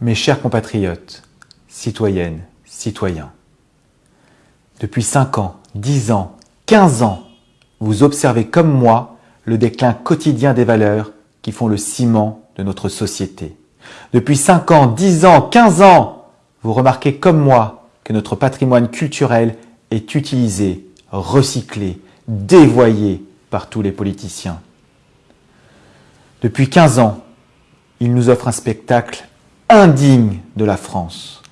Mes chers compatriotes, citoyennes, citoyens, depuis 5 ans, 10 ans, 15 ans, vous observez comme moi le déclin quotidien des valeurs qui font le ciment de notre société. Depuis 5 ans, 10 ans, 15 ans, vous remarquez comme moi que notre patrimoine culturel est utilisé, recyclé, dévoyé par tous les politiciens. Depuis 15 ans, il nous offre un spectacle indigne de la France.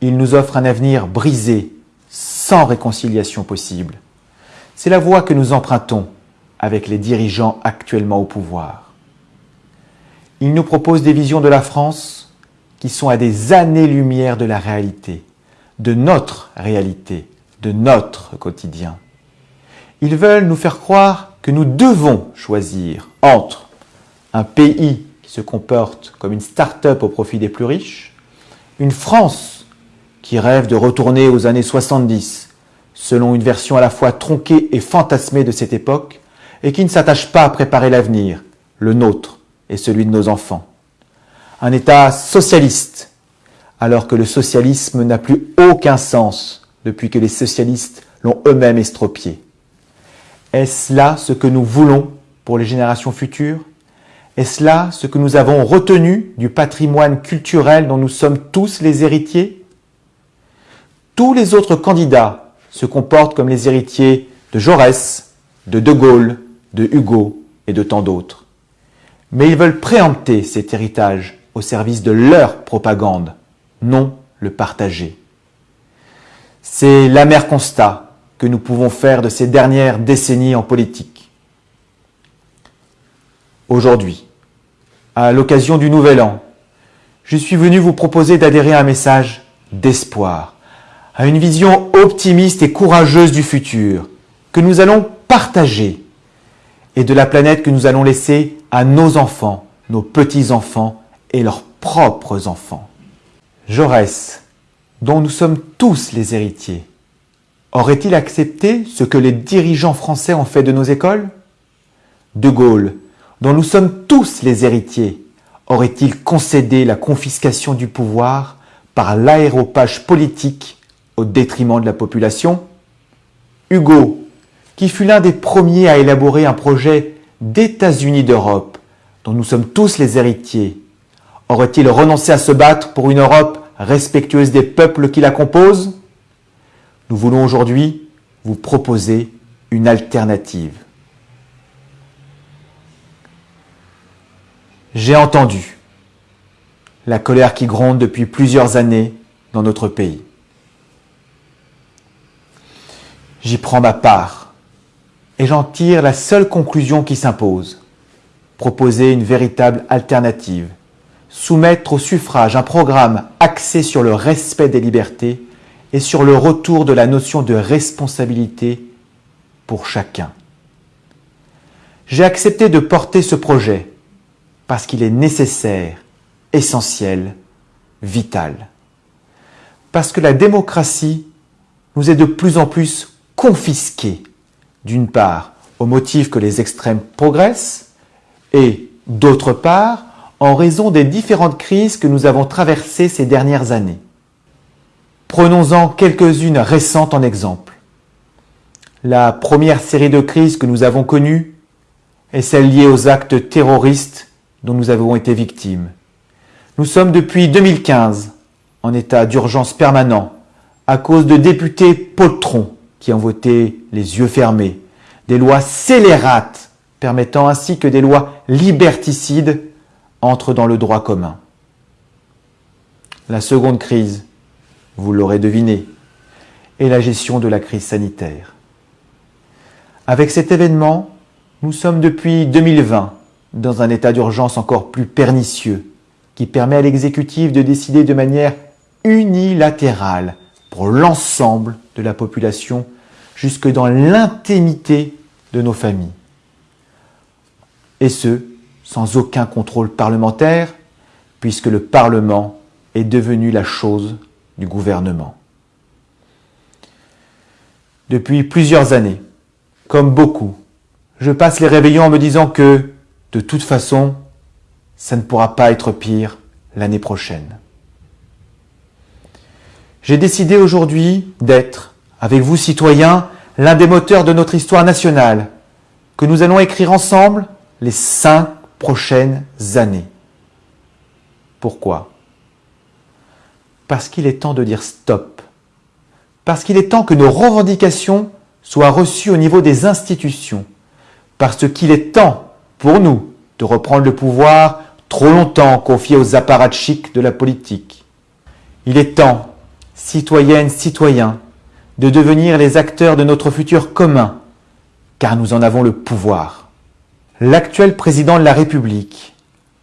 Il nous offre un avenir brisé, sans réconciliation possible. C'est la voie que nous empruntons avec les dirigeants actuellement au pouvoir. Ils nous proposent des visions de la France qui sont à des années-lumière de la réalité, de notre réalité, de notre quotidien. Ils veulent nous faire croire que nous devons choisir entre un pays se comporte comme une start-up au profit des plus riches, une France qui rêve de retourner aux années 70, selon une version à la fois tronquée et fantasmée de cette époque, et qui ne s'attache pas à préparer l'avenir, le nôtre et celui de nos enfants. Un État socialiste, alors que le socialisme n'a plus aucun sens depuis que les socialistes l'ont eux-mêmes estropié. Est-ce là ce que nous voulons pour les générations futures? Est-ce là ce que nous avons retenu du patrimoine culturel dont nous sommes tous les héritiers Tous les autres candidats se comportent comme les héritiers de Jaurès, de De Gaulle, de Hugo et de tant d'autres. Mais ils veulent préempter cet héritage au service de leur propagande, non le partager. C'est l'amer constat que nous pouvons faire de ces dernières décennies en politique. Aujourd'hui, à l'occasion du Nouvel An, je suis venu vous proposer d'adhérer à un message d'espoir, à une vision optimiste et courageuse du futur que nous allons partager et de la planète que nous allons laisser à nos enfants, nos petits-enfants et leurs propres enfants. Jaurès, dont nous sommes tous les héritiers, aurait-il accepté ce que les dirigeants français ont fait de nos écoles? De Gaulle, dont nous sommes tous les héritiers, aurait-il concédé la confiscation du pouvoir par l'aéropage politique au détriment de la population? Hugo, qui fut l'un des premiers à élaborer un projet d'États-Unis d'Europe, dont nous sommes tous les héritiers, aurait-il renoncé à se battre pour une Europe respectueuse des peuples qui la composent? Nous voulons aujourd'hui vous proposer une alternative. J'ai entendu la colère qui gronde depuis plusieurs années dans notre pays. J'y prends ma part et j'en tire la seule conclusion qui s'impose. Proposer une véritable alternative, soumettre au suffrage un programme axé sur le respect des libertés et sur le retour de la notion de responsabilité pour chacun. J'ai accepté de porter ce projet parce qu'il est nécessaire, essentiel, vital. Parce que la démocratie nous est de plus en plus confisquée, d'une part au motif que les extrêmes progressent, et d'autre part en raison des différentes crises que nous avons traversées ces dernières années. Prenons-en quelques-unes récentes en exemple. La première série de crises que nous avons connues est celle liée aux actes terroristes dont nous avons été victimes. Nous sommes depuis 2015 en état d'urgence permanent à cause de députés poltrons qui ont voté les yeux fermés, des lois scélérates permettant ainsi que des lois liberticides entrent dans le droit commun. La seconde crise, vous l'aurez deviné, est la gestion de la crise sanitaire. Avec cet événement, nous sommes depuis 2020 dans un état d'urgence encore plus pernicieux, qui permet à l'exécutif de décider de manière unilatérale pour l'ensemble de la population jusque dans l'intimité de nos familles. Et ce, sans aucun contrôle parlementaire, puisque le Parlement est devenu la chose du gouvernement. Depuis plusieurs années, comme beaucoup, je passe les réveillons en me disant que de toute façon, ça ne pourra pas être pire l'année prochaine. j'ai décidé aujourd'hui d'être, avec vous citoyens, l'un des moteurs de notre histoire nationale, que nous allons écrire ensemble les cinq prochaines années. Pourquoi? Parce qu'il est temps de dire stop. Parce qu'il est temps que nos revendications soient reçues au niveau des institutions. Parce qu'il est temps pour nous de reprendre le pouvoir trop longtemps confié aux apparatchiks de la politique. Il est temps, citoyennes, citoyens, de devenir les acteurs de notre futur commun, car nous en avons le pouvoir. L'actuel président de la République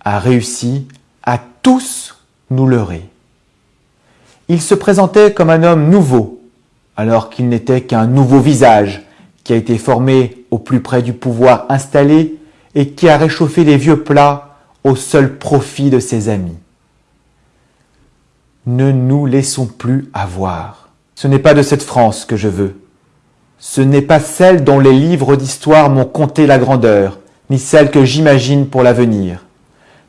a réussi à tous nous leurrer. Il se présentait comme un homme nouveau, alors qu'il n'était qu'un nouveau visage qui a été formé au plus près du pouvoir installé et qui a réchauffé les vieux plats au seul profit de ses amis. Ne nous laissons plus avoir. Ce n'est pas de cette France que je veux. Ce n'est pas celle dont les livres d'histoire m'ont conté la grandeur, ni celle que j'imagine pour l'avenir.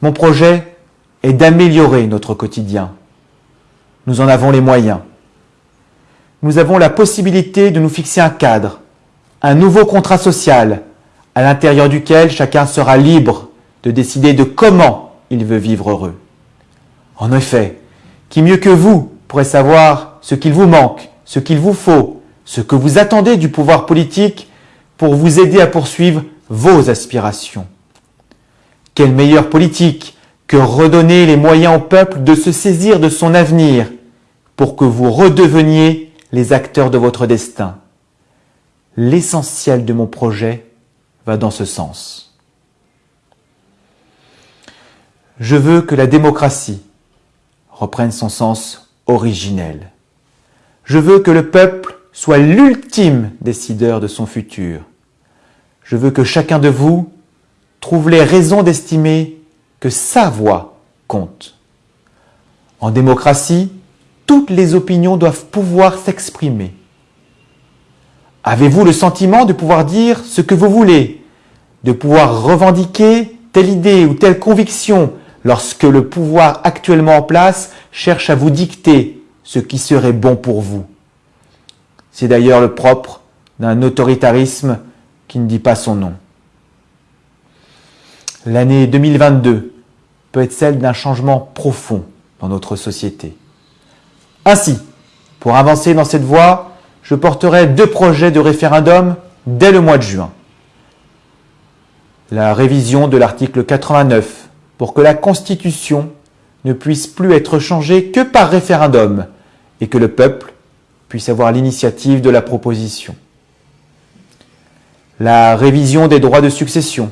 Mon projet est d'améliorer notre quotidien. Nous en avons les moyens. Nous avons la possibilité de nous fixer un cadre, un nouveau contrat social, à l'intérieur duquel chacun sera libre de décider de comment il veut vivre heureux. En effet, qui mieux que vous pourrait savoir ce qu'il vous manque, ce qu'il vous faut, ce que vous attendez du pouvoir politique pour vous aider à poursuivre vos aspirations? Quelle meilleure politique que redonner les moyens au peuple de se saisir de son avenir pour que vous redeveniez les acteurs de votre destin? L'essentiel de mon projet dans ce sens. Je veux que la démocratie reprenne son sens originel. Je veux que le peuple soit l'ultime décideur de son futur. Je veux que chacun de vous trouve les raisons d'estimer que sa voix compte. En démocratie, toutes les opinions doivent pouvoir s'exprimer. Avez-vous le sentiment de pouvoir dire ce que vous voulez, de pouvoir revendiquer telle idée ou telle conviction lorsque le pouvoir actuellement en place cherche à vous dicter ce qui serait bon pour vous? C'est d'ailleurs le propre d'un autoritarisme qui ne dit pas son nom. L'année 2022 peut être celle d'un changement profond dans notre société. Ainsi, pour avancer dans cette voie, je porterai deux projets de référendum dès le mois de juin. La révision de l'article 89 pour que la Constitution ne puisse plus être changée que par référendum et que le peuple puisse avoir l'initiative de la proposition. La révision des droits de succession,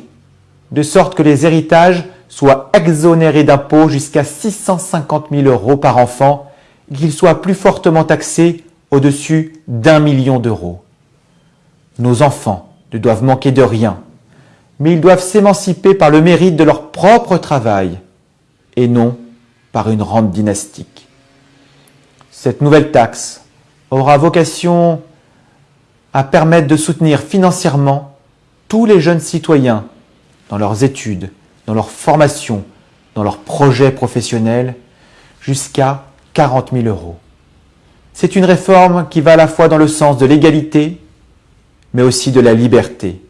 de sorte que les héritages soient exonérés d'impôts jusqu'à 650 000 euros par enfant et qu'ils soient plus fortement taxés au-dessus d'un million d'euros. Nos enfants ne doivent manquer de rien mais ils doivent s'émanciper par le mérite de leur propre travail et non par une rente dynastique. Cette nouvelle taxe aura vocation à permettre de soutenir financièrement tous les jeunes citoyens dans leurs études, dans leur formation, dans leurs projets professionnels, jusqu'à 40 000 euros. C'est une réforme qui va à la fois dans le sens de l'égalité, mais aussi de la liberté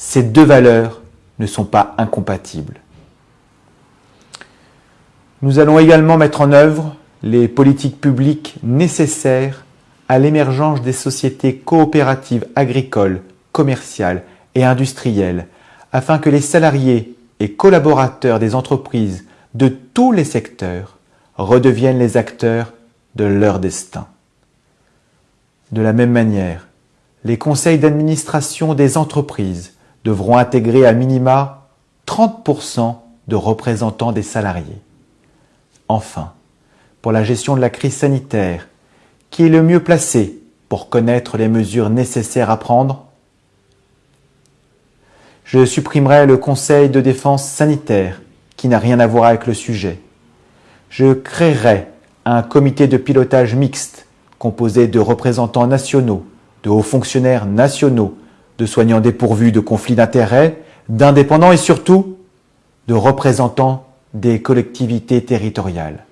ces deux valeurs ne sont pas incompatibles. Nous allons également mettre en œuvre les politiques publiques nécessaires à l'émergence des sociétés coopératives agricoles, commerciales et industrielles, afin que les salariés et collaborateurs des entreprises de tous les secteurs redeviennent les acteurs de leur destin. De la même manière, les conseils d'administration des entreprises devront intégrer à minima 30% de représentants des salariés. Enfin, pour la gestion de la crise sanitaire, qui est le mieux placé pour connaître les mesures nécessaires à prendre Je supprimerai le Conseil de défense sanitaire, qui n'a rien à voir avec le sujet. Je créerai un comité de pilotage mixte composé de représentants nationaux, de hauts fonctionnaires nationaux, de soignants dépourvus de conflits d'intérêts, d'indépendants et surtout de représentants des collectivités territoriales.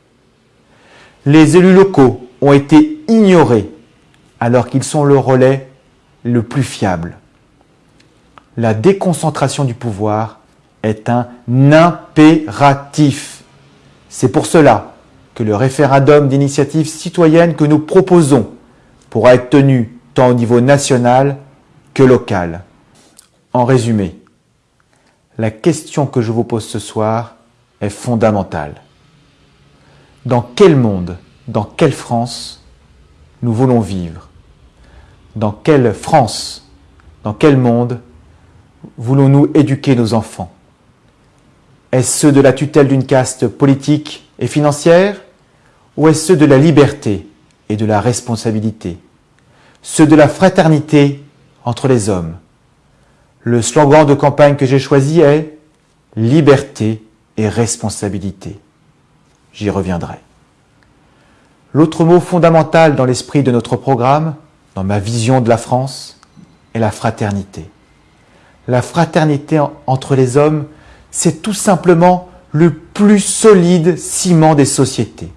Les élus locaux ont été ignorés alors qu'ils sont le relais le plus fiable. La déconcentration du pouvoir est un impératif. C'est pour cela que le référendum d'initiative citoyenne que nous proposons pourra être tenu tant au niveau national que local. En résumé, la question que je vous pose ce soir est fondamentale. Dans quel monde, dans quelle France nous voulons vivre? Dans quelle France, dans quel monde voulons-nous éduquer nos enfants? Est-ce ceux de la tutelle d'une caste politique et financière? Ou est-ce ceux de la liberté et de la responsabilité? Ceux de la fraternité entre les hommes Le slogan de campagne que j'ai choisi est « Liberté et responsabilité ». J'y reviendrai. L'autre mot fondamental dans l'esprit de notre programme, dans ma vision de la France, est la fraternité. La fraternité entre les hommes, c'est tout simplement le plus solide ciment des sociétés.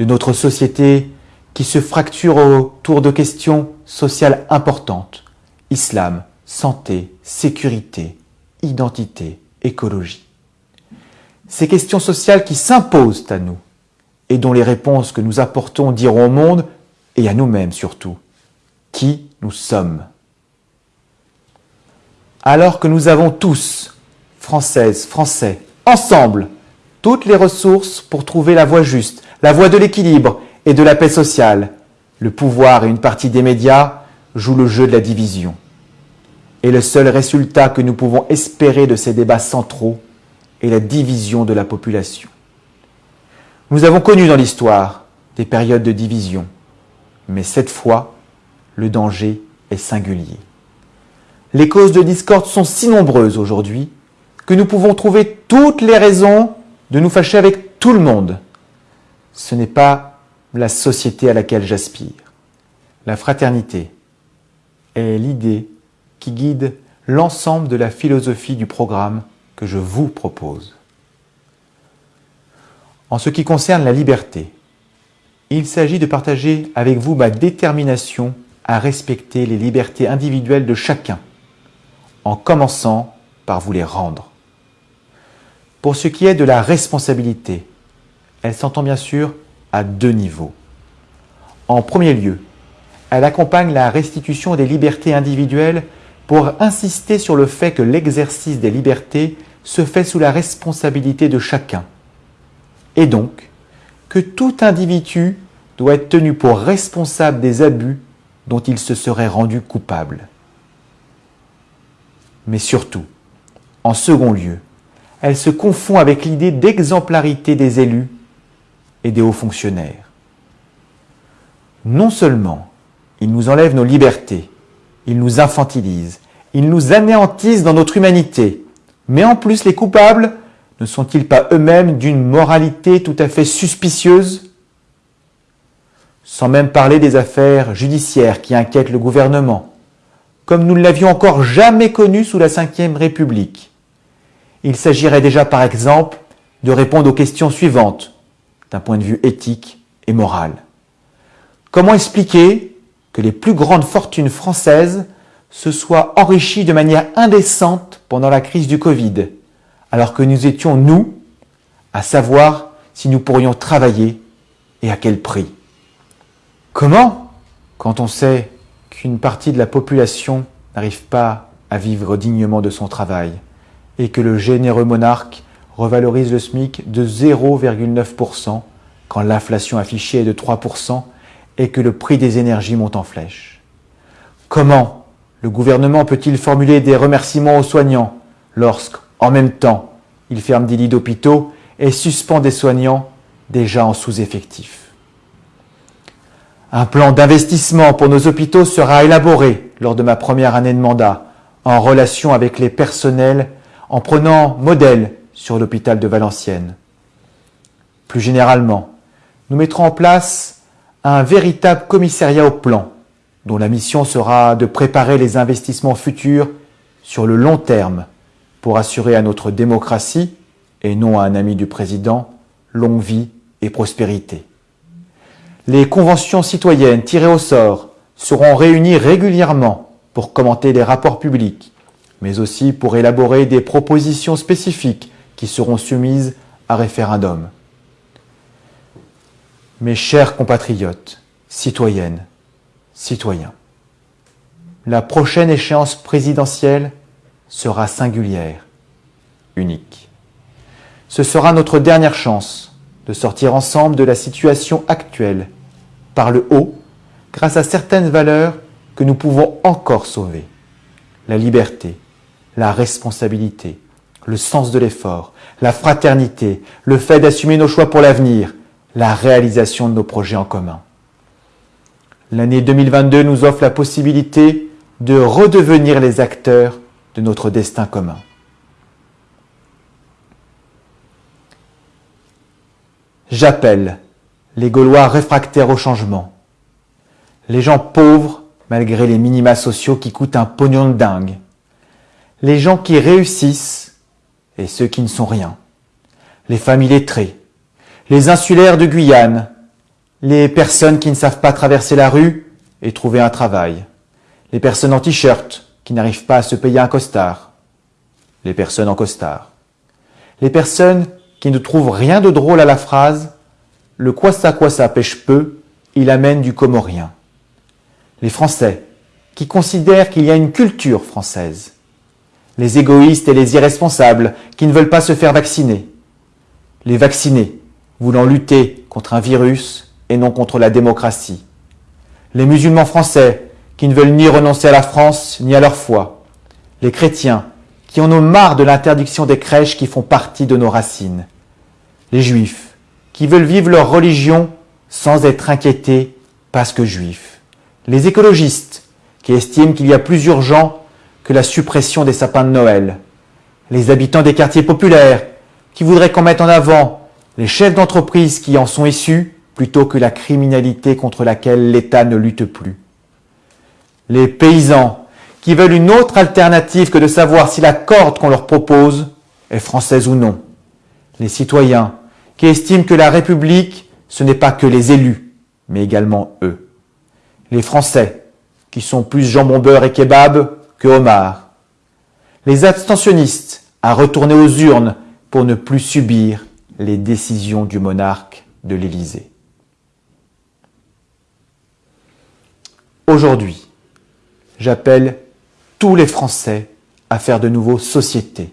De notre société qui se fracture autour de questions sociales importantes, islam, santé, sécurité, identité, écologie. Ces questions sociales qui s'imposent à nous et dont les réponses que nous apportons diront au monde, et à nous-mêmes surtout, qui nous sommes. Alors que nous avons tous, Françaises, Français, ensemble, toutes les ressources pour trouver la voie juste, la voie de l'équilibre et de la paix sociale, le pouvoir et une partie des médias jouent le jeu de la division. Et le seul résultat que nous pouvons espérer de ces débats centraux est la division de la population. Nous avons connu dans l'histoire des périodes de division, mais cette fois, le danger est singulier. Les causes de discorde sont si nombreuses aujourd'hui que nous pouvons trouver toutes les raisons de nous fâcher avec tout le monde. Ce n'est pas la société à laquelle j'aspire. La fraternité est l'idée qui guide l'ensemble de la philosophie du programme que je vous propose. En ce qui concerne la liberté, il s'agit de partager avec vous ma détermination à respecter les libertés individuelles de chacun, en commençant par vous les rendre. Pour ce qui est de la responsabilité, elle s'entend bien sûr à deux niveaux. En premier lieu, elle accompagne la restitution des libertés individuelles pour insister sur le fait que l'exercice des libertés se fait sous la responsabilité de chacun, et donc que tout individu doit être tenu pour responsable des abus dont il se serait rendu coupable. Mais surtout, en second lieu, elle se confond avec l'idée d'exemplarité des élus et des hauts fonctionnaires. Non seulement ils nous enlèvent nos libertés, ils nous infantilisent, ils nous anéantissent dans notre humanité, mais en plus les coupables ne sont-ils pas eux-mêmes d'une moralité tout à fait suspicieuse? Sans même parler des affaires judiciaires qui inquiètent le gouvernement, comme nous ne l'avions encore jamais connu sous la Ve République. Il s'agirait déjà par exemple de répondre aux questions suivantes, d'un point de vue éthique et moral. Comment expliquer que les plus grandes fortunes françaises se soient enrichies de manière indécente pendant la crise du Covid alors que nous étions, nous, à savoir si nous pourrions travailler et à quel prix? Comment Quand on sait qu'une partie de la population n'arrive pas à vivre dignement de son travail? Et que le généreux monarque revalorise le SMIC de 0,9% quand l'inflation affichée est de 3% et que le prix des énergies monte en flèche. Comment le gouvernement peut-il formuler des remerciements aux soignants lorsque, en même temps, il ferme des lits d'hôpitaux et suspend des soignants déjà en sous-effectif? Un plan d'investissement pour nos hôpitaux sera élaboré lors de ma première année de mandat en relation avec les personnels en prenant modèle sur l'hôpital de Valenciennes. Plus généralement, nous mettrons en place un véritable commissariat au plan dont la mission sera de préparer les investissements futurs sur le long terme pour assurer à notre démocratie, et non à un ami du président, longue vie et prospérité. Les conventions citoyennes tirées au sort seront réunies régulièrement pour commenter les rapports publics, mais aussi pour élaborer des propositions spécifiques qui seront soumises à référendum. Mes chers compatriotes, citoyennes, citoyens, la prochaine échéance présidentielle sera singulière, unique. Ce sera notre dernière chance de sortir ensemble de la situation actuelle, par le haut, grâce à certaines valeurs que nous pouvons encore sauver. La liberté, la responsabilité, le sens de l'effort, la fraternité, le fait d'assumer nos choix pour l'avenir, la réalisation de nos projets en commun. L'année 2022 nous offre la possibilité de redevenir les acteurs de notre destin commun. J'appelle les Gaulois réfractaires au changement, les gens pauvres malgré les minima sociaux qui coûtent un pognon de dingue, les gens qui réussissent et ceux qui ne sont rien, les familles lettrées, les insulaires de Guyane, les personnes qui ne savent pas traverser la rue et trouver un travail, les personnes en t-shirt qui n'arrivent pas à se payer un costard, les personnes en costard, les personnes qui ne trouvent rien de drôle à la phrase « le quoi ça quoi ça pêche peu, il amène du comorien », les Français qui considèrent qu'il y a une culture française, les égoïstes et les irresponsables qui ne veulent pas se faire vacciner, les vaccinés voulant lutter contre un virus et non contre la démocratie, les musulmans français qui ne veulent ni renoncer à la France ni à leur foi, les chrétiens qui en ont marre de l'interdiction des crèches qui font partie de nos racines, les juifs qui veulent vivre leur religion sans être inquiétés parce que juifs, les écologistes qui estiment qu'il y a plus urgent la suppression des sapins de Noël, les habitants des quartiers populaires qui voudraient qu'on mette en avant les chefs d'entreprise qui en sont issus plutôt que la criminalité contre laquelle l'État ne lutte plus les paysans, qui veulent une autre alternative que de savoir si la corde qu'on leur propose est française ou non. Les citoyens, qui estiment que la République, ce n'est pas que les élus, mais également eux. Les Français, qui sont plus jambon beurre et kebab que homard. Les abstentionnistes, à retourner aux urnes pour ne plus subir les décisions du monarque de l'Élysée. Aujourd'hui, j'appelle tous les Français à faire de nouveau société,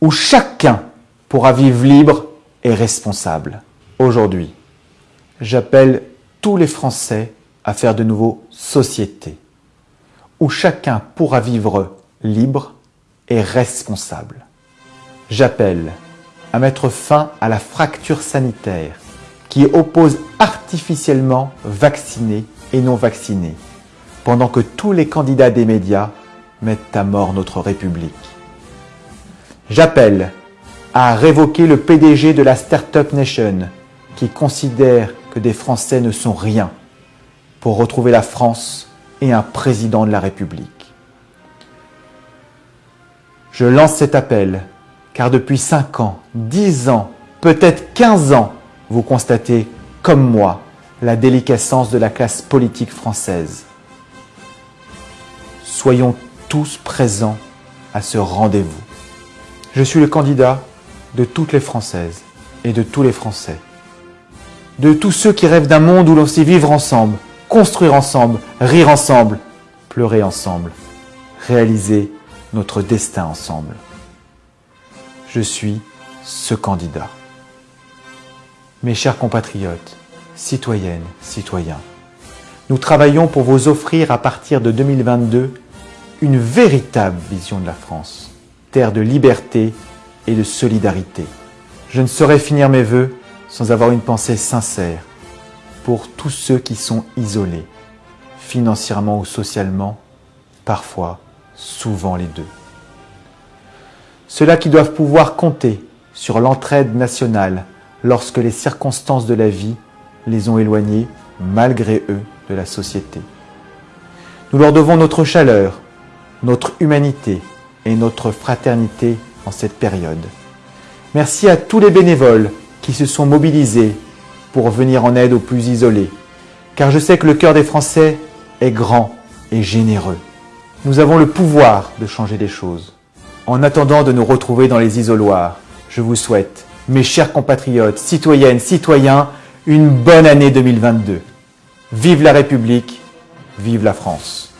où chacun pourra vivre libre et responsable. Aujourd'hui, j'appelle tous les Français à faire de nouveau société, où chacun pourra vivre libre et responsable. J'appelle à mettre fin à la fracture sanitaire qui oppose artificiellement vaccinés et non vaccinés, pendant que tous les candidats des médias mettent à mort notre République. J'appelle à révoquer le PDG de la Startup Nation qui considère que des Français ne sont rien pour retrouver la France et un président de la République. Je lance cet appel car depuis 5 ans, 10 ans, peut-être 15 ans, vous constatez, comme moi, la déliquescence de la classe politique française soyons tous présents à ce rendez-vous. Je suis le candidat de toutes les Françaises et de tous les Français. De tous ceux qui rêvent d'un monde où l'on sait vivre ensemble, construire ensemble, rire ensemble, pleurer ensemble, réaliser notre destin ensemble. Je suis ce candidat. Mes chers compatriotes, citoyennes, citoyens, nous travaillons pour vous offrir à partir de 2022 une véritable vision de la France, terre de liberté et de solidarité. Je ne saurais finir mes voeux sans avoir une pensée sincère pour tous ceux qui sont isolés, financièrement ou socialement, parfois, souvent les deux. Ceux-là qui doivent pouvoir compter sur l'entraide nationale lorsque les circonstances de la vie les ont éloignés, malgré eux, de la société. Nous leur devons notre chaleur, notre humanité et notre fraternité en cette période. Merci à tous les bénévoles qui se sont mobilisés pour venir en aide aux plus isolés, car je sais que le cœur des Français est grand et généreux. Nous avons le pouvoir de changer les choses. En attendant de nous retrouver dans les isoloirs, je vous souhaite, mes chers compatriotes, citoyennes, citoyens, une bonne année 2022. Vive la République, vive la France.